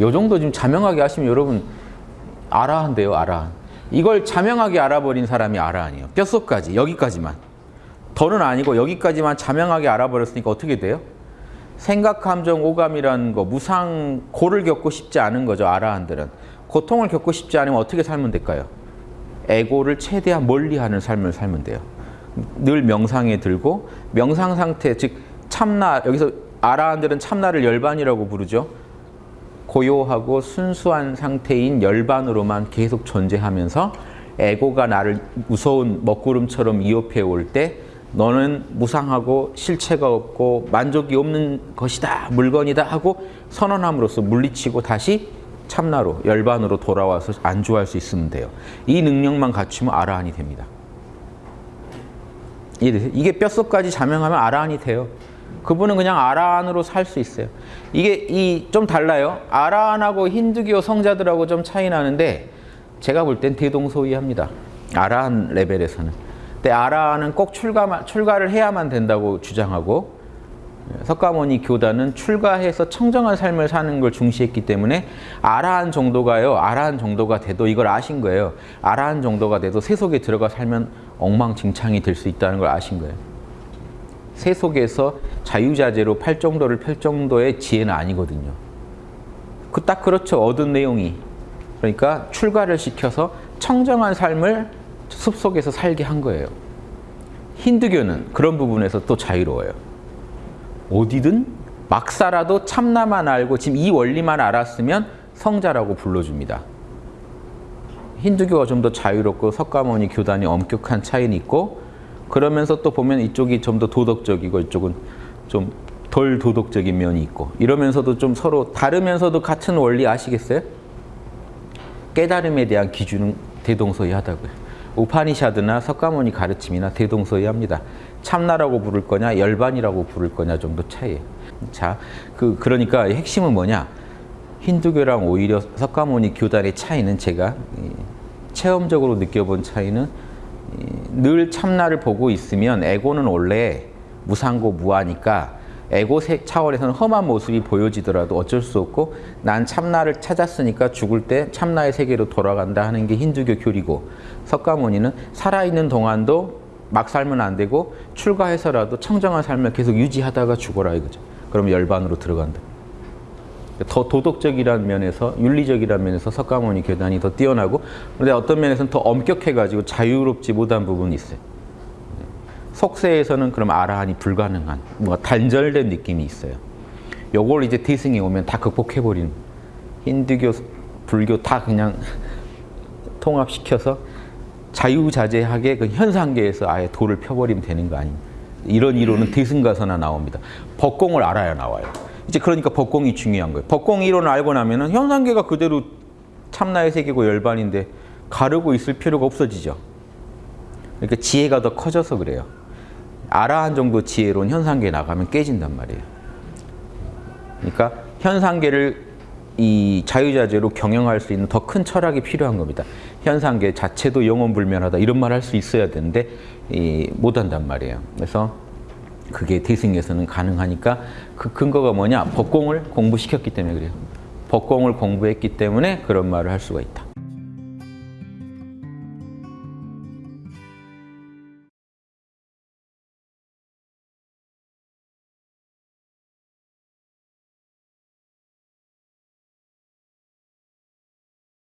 요 정도 좀 자명하게 하시면 여러분 아라한데요, 아라. 이걸 자명하게 알아버린 사람이 아라한이에요. 뼛속까지, 여기까지만. 더는 아니고 여기까지만 자명하게 알아버렸으니까 어떻게 돼요? 생각, 감정, 오감이라는 거, 무상, 고를 겪고 싶지 않은 거죠, 아라한들은. 고통을 겪고 싶지 않으면 어떻게 살면 될까요? 에고를 최대한 멀리하는 삶을 살면 돼요. 늘 명상에 들고 명상 상태, 즉 참나, 여기서 아라한들은 참나를 열반이라고 부르죠. 고요하고 순수한 상태인 열반으로만 계속 존재하면서 에고가 나를 무서운 먹구름처럼 위협해 올 때 너는 무상하고 실체가 없고 만족이 없는 것이다 물건이다 하고 선언함으로써 물리치고 다시 참나로 열반으로 돌아와서 안주할 수 있으면 돼요. 이 능력만 갖추면 아라한이 됩니다. 이게 뼛속까지 자명하면 아라한이 돼요. 그분은 그냥 아라한으로 살 수 있어요. 이게 이 좀 달라요. 아라한하고 힌두교 성자들하고 좀 차이 나는데 제가 볼 땐 대동소이합니다. 아라한 레벨에서는. 근데 아라한은 꼭 출가 출가를 해야만 된다고 주장하고 석가모니 교단은 출가해서 청정한 삶을 사는 걸 중시했기 때문에 아라한 정도가요. 아라한 정도가 돼도 이걸 아신 거예요. 아라한 정도가 돼도 세속에 들어가 살면 엉망진창이 될 수 있다는 걸 아신 거예요. 세속에서 자유자재로 팔 정도를 펼 정도의 지혜는 아니거든요. 그 딱 그렇죠. 얻은 내용이. 그러니까 출가를 시켜서 청정한 삶을 숲속에서 살게 한 거예요. 힌두교는 그런 부분에서 또 자유로워요. 어디든 막 살아도 참나만 알고 지금 이 원리만 알았으면 성자라고 불러줍니다. 힌두교가 좀 더 자유롭고 석가모니 교단이 엄격한 차이는 있고 그러면서 또 보면 이쪽이 좀 더 도덕적이고 이쪽은 좀 덜 도덕적인 면이 있고 이러면서도 좀 서로 다르면서도 같은 원리 아시겠어요? 깨달음에 대한 기준은 대동소이하다고요. 우파니샤드나 석가모니 가르침이나 대동소이합니다. 참나라고 부를 거냐 열반이라고 부를 거냐 정도 차이예요. 자, 그 그러니까 핵심은 뭐냐? 힌두교랑 오히려 석가모니 교단의 차이는 제가 체험적으로 느껴본 차이는 늘 참나를 보고 있으면 에고는 원래 무상고 무하니까 에고 차원에서는 험한 모습이 보여지더라도 어쩔 수 없고 난 참나를 찾았으니까 죽을 때 참나의 세계로 돌아간다 하는 게 힌두교 교리고 석가모니는 살아있는 동안도 막 살면 안 되고 출가해서라도 청정한 삶을 계속 유지하다가 죽어라 이거죠. 그럼 열반으로 들어간다. 더 도덕적이라는 면에서 윤리적이라는 면에서 석가모니 교단이 더 뛰어나고 그런데 어떤 면에서는 더 엄격해가지고 자유롭지 못한 부분이 있어요. 속세에서는 그럼 아라한이 불가능한 뭔가 단절된 느낌이 있어요. 요걸 이제 대승에 오면 다 극복해버리는 힌두교, 불교 다 그냥 통합시켜서 자유자재하게 그 현상계에서 아예 도를 펴버리면 되는 거 아닙니까? 이런 이론은 대승가서나 나옵니다. 법공을 알아야 나와요. 이제 그러니까 법공이 중요한 거예요. 법공 이론을 알고 나면은 현상계가 그대로 참나의 세계고 열반인데 가르고 있을 필요가 없어지죠. 그러니까 지혜가 더 커져서 그래요. 아라한 정도 지혜로는 현상계에 나가면 깨진단 말이에요. 그러니까 현상계를 이 자유자재로 경영할 수 있는 더 큰 철학이 필요한 겁니다. 현상계 자체도 영원불면하다 이런 말 할 수 있어야 되는데 이, 못한단 말이에요. 그래서 그게 대승에서는 가능하니까 그 근거가 뭐냐? 법공을 공부시켰기 때문에 그래요. 법공을 공부했기 때문에 그런 말을 할 수가 있다.